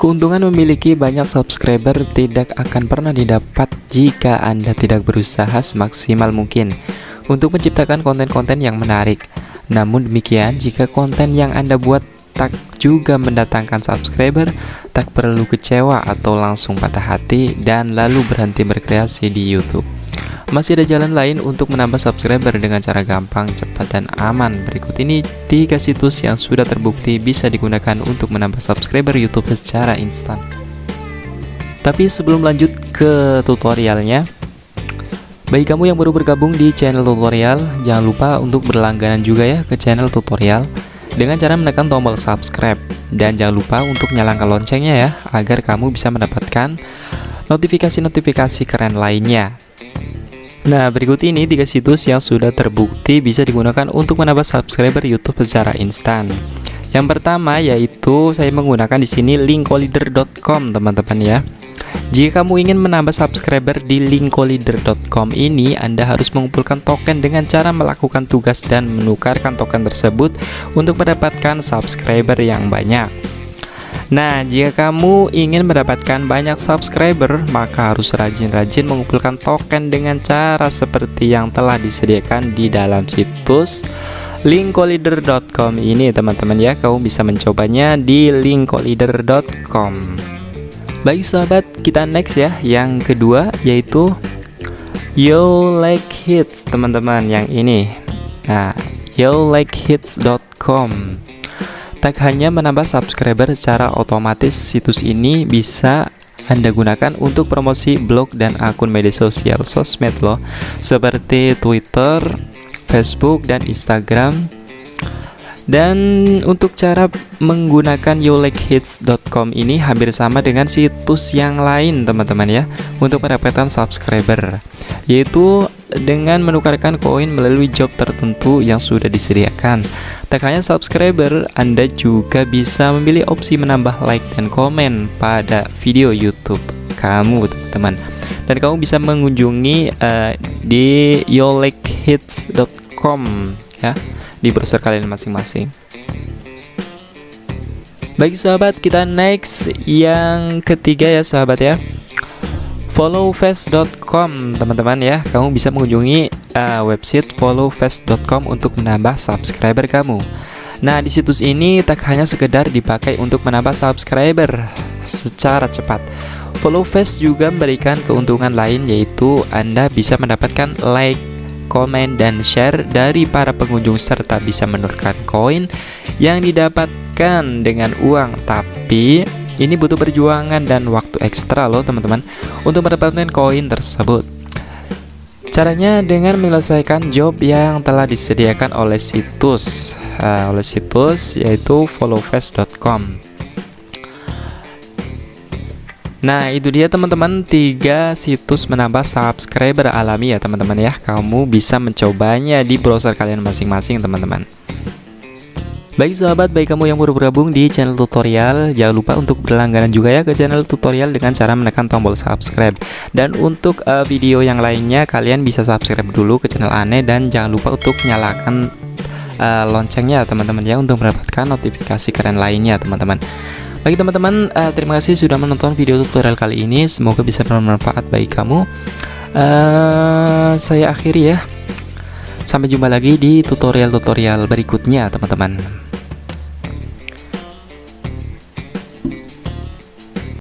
Keuntungan memiliki banyak subscriber tidak akan pernah didapat jika Anda tidak berusaha semaksimal mungkin untuk menciptakan konten-konten yang menarik. Namun demikian, jika konten yang Anda buat tak juga mendatangkan subscriber, tak perlu kecewa atau langsung patah hati dan lalu berhenti berkreasi di YouTube. Masih ada jalan lain untuk menambah subscriber dengan cara gampang, cepat, dan aman. Berikut ini tiga situs yang sudah terbukti bisa digunakan untuk menambah subscriber YouTube secara instan. Tapi sebelum lanjut ke tutorialnya, bagi kamu yang baru bergabung di channel tutorial, jangan lupa untuk berlangganan juga ya ke channel tutorial dengan cara menekan tombol subscribe dan jangan lupa untuk nyalakan loncengnya ya agar kamu bisa mendapatkan notifikasi-notifikasi keren lainnya. Nah, berikut ini tiga situs yang sudah terbukti bisa digunakan untuk menambah subscriber YouTube secara instan. Yang pertama yaitu saya menggunakan di sini linkolider.com, teman-teman ya. Jika kamu ingin menambah subscriber di linkolider.com ini, Anda harus mengumpulkan token dengan cara melakukan tugas dan menukarkan token tersebut untuk mendapatkan subscriber yang banyak. Nah, jika kamu ingin mendapatkan banyak subscriber, maka harus rajin-rajin mengumpulkan token dengan cara seperti yang telah disediakan di dalam situs linkolider.com ini teman-teman ya. Kamu bisa mencobanya di linkolider.com baik sahabat kita next ya. Yang kedua yaitu yo like hits teman-teman yang ini. Nah yo like hits.com Tak hanya menambah subscriber secara otomatis, situs ini bisa anda gunakan untuk promosi blog dan akun media sosial sosmed loh Seperti Twitter, Facebook, dan Instagram. Dan untuk cara menggunakan youlikeHits.com ini hampir sama dengan situs yang lain teman-teman ya Untuk mendapatkan subscriber Yaitu dengan menukarkan koin melalui job tertentu yang sudah disediakan Tak hanya subscriber, Anda juga bisa memilih opsi menambah like dan komen pada video YouTube kamu, teman-teman. Dan kamu bisa mengunjungi uh, di yourlikehits.com ya di browser kalian masing-masing. Baik sahabat, kita next yang ketiga ya sahabat ya followfast.com teman-teman ya kamu bisa mengunjungi uh, website followfast.com untuk menambah subscriber kamu. Nah di situs ini tak hanya sekedar dipakai untuk menambah subscriber secara cepat. Followfast juga memberikan keuntungan lain yaitu anda bisa mendapatkan like komen dan share dari para pengunjung serta bisa menurunkan koin yang didapatkan dengan uang. Tapi ini butuh perjuangan dan waktu ekstra loh teman-teman untuk mendapatkan koin tersebut. Caranya dengan menyelesaikan job yang telah disediakan oleh situs uh, oleh situs yaitu followfast.com. Nah itu dia teman-teman. Tiga situs menambah subscriber alami ya teman-teman ya. Kamu bisa mencobanya di browser kalian masing-masing teman-teman Baik sahabat, baik kamu yang baru bergabung di channel tutorial Jangan lupa untuk berlangganan juga ya ke channel tutorial dengan cara menekan tombol subscribe. Dan untuk uh, video yang lainnya kalian bisa subscribe dulu ke channel aneh Dan jangan lupa untuk nyalakan uh, loncengnya teman-teman ya Untuk mendapatkan notifikasi keren lainnya teman-teman. Bagi teman-teman, uh, terima kasih sudah menonton video tutorial kali ini. Semoga bisa bermanfaat bagi kamu. Uh, Saya akhiri ya. Sampai jumpa lagi di tutorial-tutorial berikutnya teman-teman